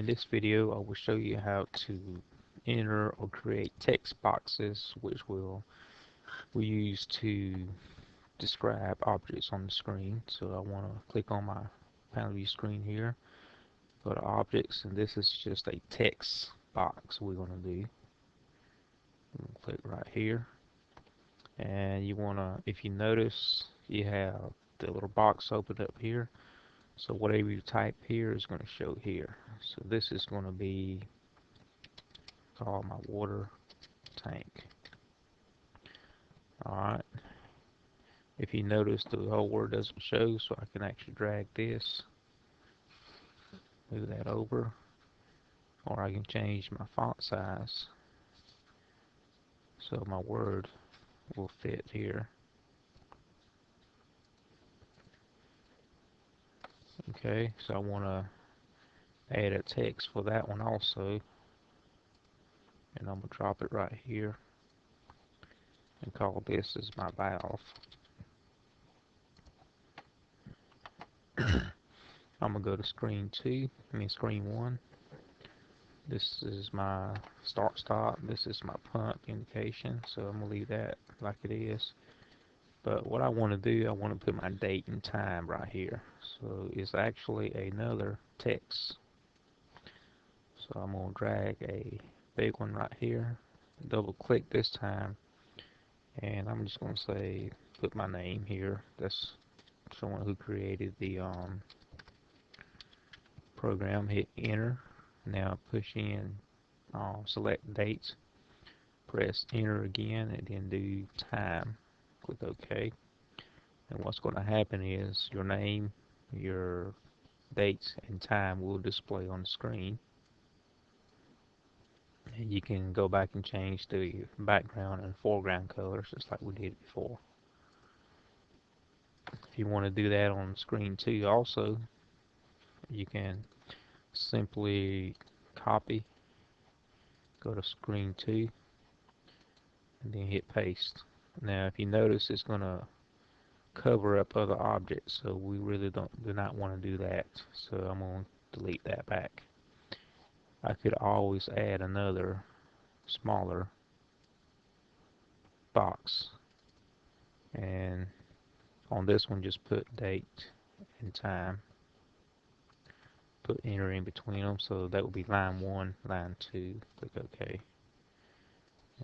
In this video I will show you how to enter or create text boxes which will we use to describe objects on the screen. So I want to click on my panel view screen here, go to objects and this is just a text box we're going to do. Click right here and you want to, if you notice you have the little box open up here so whatever you type here is going to show here. So this is going to be called my water tank. Alright. If you notice the whole word doesn't show so I can actually drag this move that over or I can change my font size so my word will fit here Okay, so I want to add a text for that one also. And I'm going to drop it right here and call this as my valve. I'm going to go to screen 2, I mean screen 1. This is my start stop, this is my pump indication, so I'm going to leave that like it is. But what I want to do, I want to put my date and time right here. So it's actually another text. So I'm going to drag a big one right here, double click this time, and I'm just going to say, put my name here. That's someone who created the um, program. Hit enter. Now push in, uh, select dates, press enter again, and then do time click OK. And what's going to happen is your name, your dates, and time will display on the screen. And you can go back and change the background and foreground colors just like we did before. If you want to do that on screen 2 also, you can simply copy, go to screen 2, and then hit paste. Now if you notice it's going to cover up other objects so we really don't do not want to do that. So I'm going to delete that back. I could always add another smaller box. And on this one just put date and time. Put enter in between them so that would be line 1 line 2 click OK.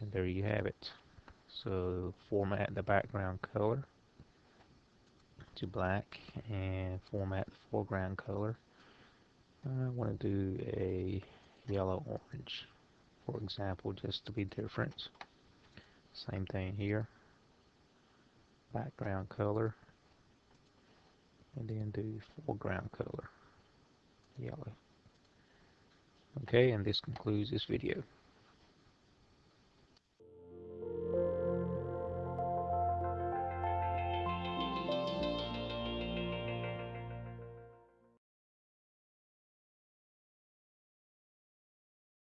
And there you have it so format the background color to black and format the foreground color. I want to do a yellow orange for example just to be different. Same thing here. Background color and then do foreground color yellow. Okay and this concludes this video.